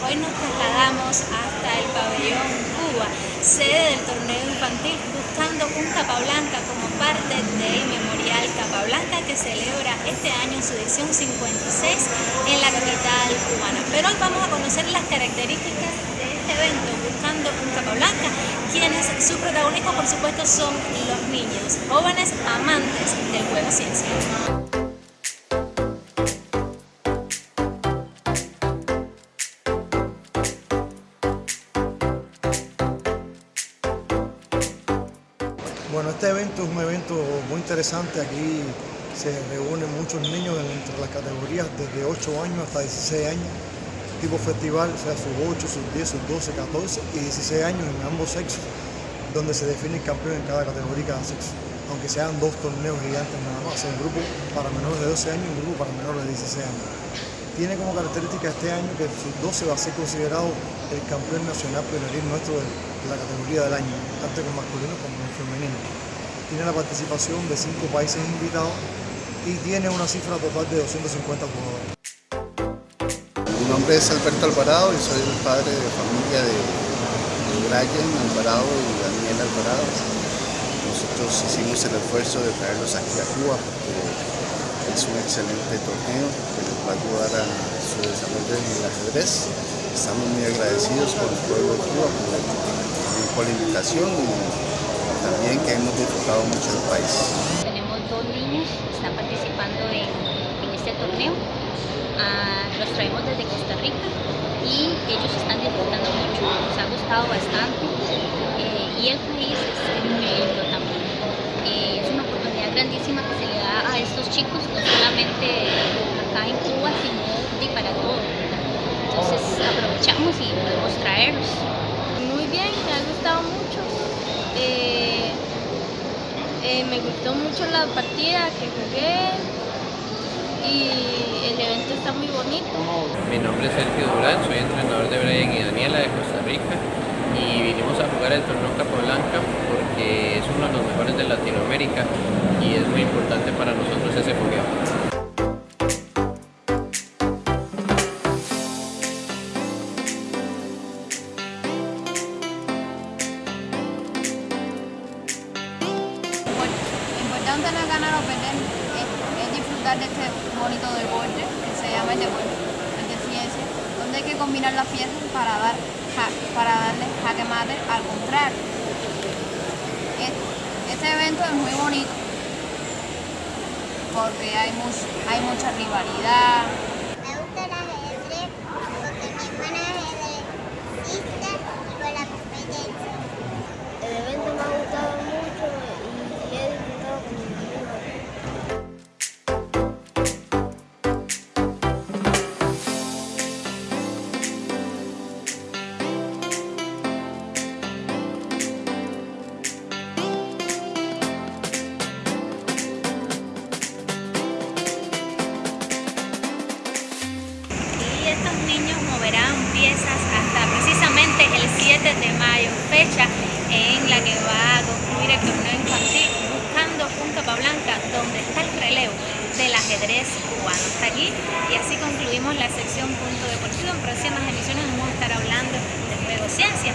Hoy nos trasladamos hasta el pabellón Cuba, sede del torneo infantil, buscando un Capablanca como parte del Memorial Capablanca que celebra este año su edición 56 en la capital cubana. Pero hoy vamos a conocer las características de este evento, buscando un Capablanca, quienes sus protagonistas por supuesto son los niños, jóvenes amantes del juego ciencia. Bueno, este evento es un evento muy interesante. Aquí se reúnen muchos niños entre las categorías desde 8 años hasta 16 años. Tipo festival, o sea, sus 8, sus 10, sus 12, 14 y 16 años en ambos sexos, donde se define el campeón en cada categoría y cada sexo. Aunque sean dos torneos gigantes nada más, un grupo para menores de 12 años y un grupo para menores de 16 años. Tiene como característica este año que sus 12 va a ser considerado el campeón nacional pionero nuestro de la categoría del año, tanto con masculino como con femenino. Tiene la participación de cinco países invitados y tiene una cifra total de 250 jugadores. Mi nombre es Alberto Alvarado y soy el padre de familia de, Brian Alvarado y Daniel Alvarado. Nosotros hicimos el esfuerzo de traerlos aquí a Cuba porque es un excelente torneo que les va a ayudar a su desarrollo en el ajedrez. Estamos muy agradecidos con el pueblo de Cuba por, la invitación y también que hemos disfrutado mucho del país. Tenemos dos niños que están participando en, este torneo. Ah, los traemos desde Costa Rica y ellos están disfrutando mucho, nos ha gustado bastante eh, y el país es muy lindo también. Eh, es una oportunidad grandísima que se le da a estos chicos, no solamente acá en Cuba, sino para todo. Entonces aprovechamos y podemos traerlos. Bien, me ha gustado mucho. Eh, eh, me gustó mucho la partida que jugué y el evento está muy bonito. Mi nombre es Sergio Durán, soy entrenador de Brian y Daniela de Costa Rica y vinimos a jugar el torneo Capablanca porque es uno de los mejores de Latinoamérica y es muy importante para nosotros ese fogueo. Es, disfrutar de este bonito deporte que se llama el deporte, de ciencia, donde hay que combinar las piezas para dar para darle jaque mate al contrario. Este evento es muy bonito porque hay mucha rivalidad, hasta precisamente el 7 de mayo, fecha en la que va a concluir el torneo infantil buscando un Capablanca donde está el relevo del ajedrez cubano. Hasta aquí y así concluimos la sección Punto Deportivo. En próximas emisiones vamos a estar hablando de juego ciencia